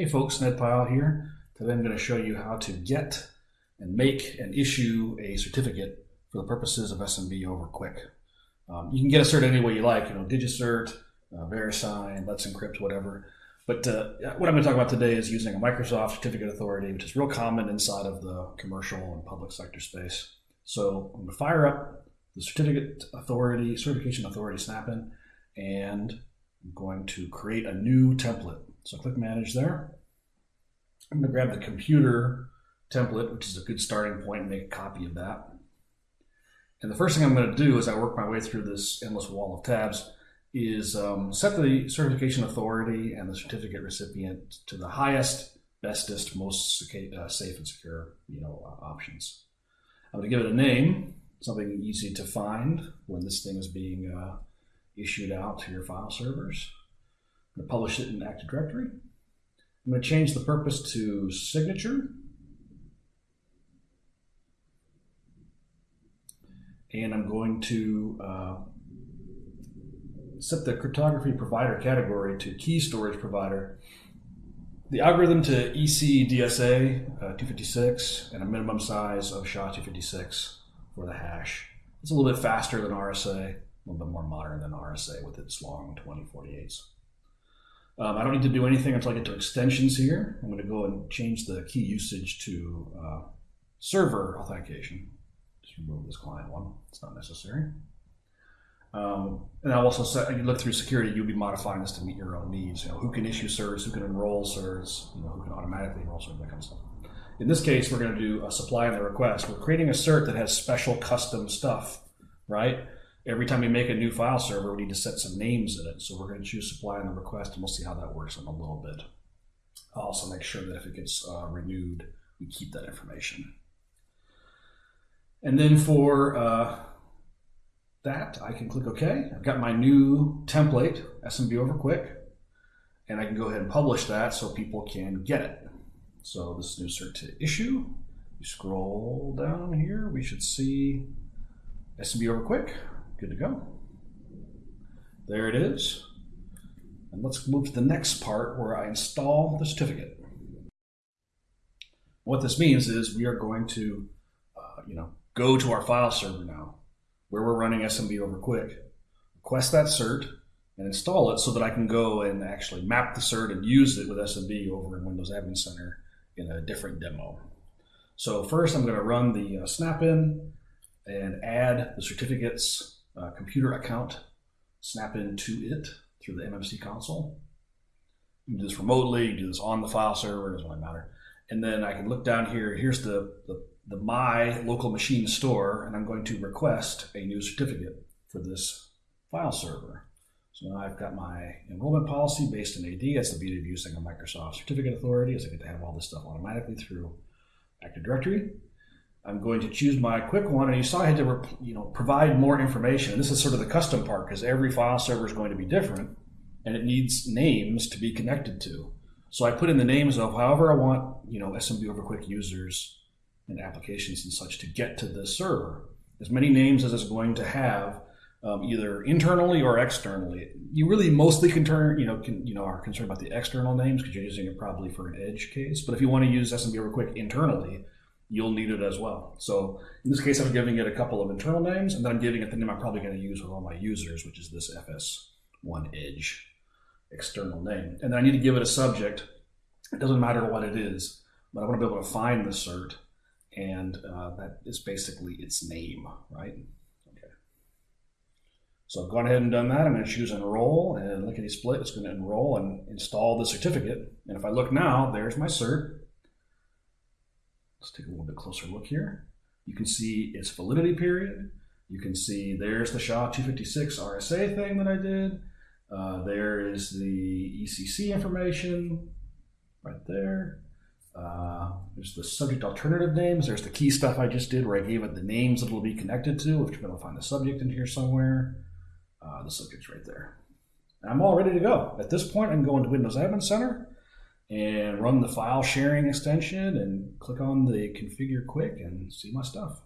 Hey folks, Ned Pyle here. Today I'm going to show you how to get and make and issue a certificate for the purposes of SMB over QUIC. Um, you can get a cert any way you like, you know, DigiCert, uh, VeriSign, Let's Encrypt, whatever. But uh, what I'm going to talk about today is using a Microsoft Certificate Authority, which is real common inside of the commercial and public sector space. So I'm going to fire up the Certificate Authority, Certification Authority Snap-in, and I'm going to create a new template. So click Manage there. I'm going to grab the computer template, which is a good starting point, and make a copy of that. And the first thing I'm going to do as I work my way through this endless wall of tabs is um, set the certification authority and the certificate recipient to the highest, bestest, most uh, safe and secure you know, uh, options. I'm going to give it a name, something easy to find when this thing is being uh, issued out to your file servers. I'm going to publish it in Active Directory. I'm going to change the purpose to signature. And I'm going to uh, set the cryptography provider category to key storage provider. The algorithm to EC DSA uh, 256 and a minimum size of SHA-256 for the hash. It's a little bit faster than RSA, a little bit more modern than RSA with its long 2048s. Um, I don't need to do anything until I get to extensions here. I'm going to go and change the key usage to uh, server authentication. Just remove this client one. It's not necessary. Um, and I'll also set, you look through security, you'll be modifying this to meet your own needs. You know, who can issue certs, who can enroll certs, you know, who can automatically enroll certs, that kind of stuff. In this case, we're going to do a supply and the request. We're creating a cert that has special custom stuff, right? Every time we make a new file server, we need to set some names in it. So we're going to choose supply and the request, and we'll see how that works in a little bit. I'll also make sure that if it gets uh, renewed, we keep that information. And then for uh, that, I can click OK. I've got my new template, SMB over QUIC, and I can go ahead and publish that so people can get it. So this new cert to issue. You scroll down here, we should see SMB over QUIC. Good to go. There it is. And let's move to the next part where I install the certificate. What this means is we are going to, uh, you know, go to our file server now, where we're running SMB over QUIC, request that cert, and install it so that I can go and actually map the cert and use it with SMB over in Windows Admin Center in a different demo. So first I'm going to run the uh, snap-in and add the certificate's uh, computer account snap into it through the MMC console. You can do this remotely, you do this on the file server, it doesn't really matter. And then I can look down here, here's the, the, the my local machine store, and I'm going to request a new certificate for this file server. So now I've got my enrollment policy based in AD. That's the beauty of using a Microsoft Certificate Authority is I get to have all this stuff automatically through Active Directory. I'm going to choose my quick one, and you saw I had to you know provide more information. This is sort of the custom part because every file server is going to be different, and it needs names to be connected to. So I put in the names of however I want you know SMB over QUIC users and applications and such to get to this server. As many names as it's going to have um, either internally or externally. You really mostly concern, you know, can, you know, are concerned about the external names because you're using it probably for an edge case. But if you want to use SMB over QUIC internally, you'll need it as well. So in this case, I'm giving it a couple of internal names, and then I'm giving it the name I'm probably going to use with all my users, which is this FS1 Edge external name. And then I need to give it a subject. It doesn't matter what it is, but I want to be able to find the cert, and uh, that is basically its name, right? Okay. So I've gone ahead and done that. I'm going to choose enroll and lickety split. It's going to enroll and install the certificate. And if I look now, there's my cert. Let's take a little bit closer look here. You can see its validity period. You can see there's the SHA-256 RSA thing that I did. Uh, there is the ECC information right there. Uh, there's the subject alternative names. There's the key stuff I just did where I gave it the names that it'll be connected to, if you're going to find the subject in here somewhere. Uh, the subject's right there. I'm all ready to go. At this point, I can go into Windows Admin Center and run the file sharing extension and click on the configure QUIC and see my stuff.